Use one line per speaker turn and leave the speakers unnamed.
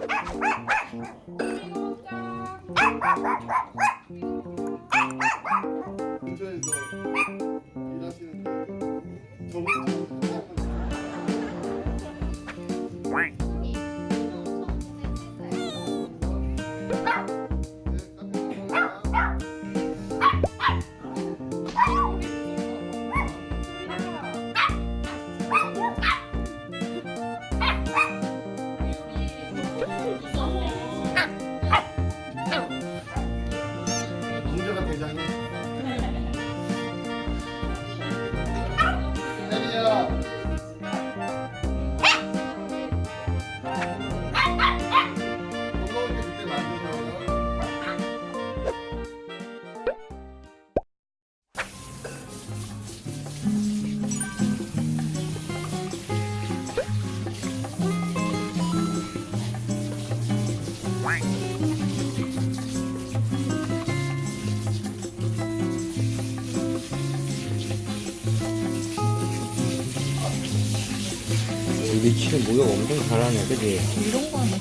근
우리 치는 목욕 엄청 잘하네, 그지?
이런 거 하면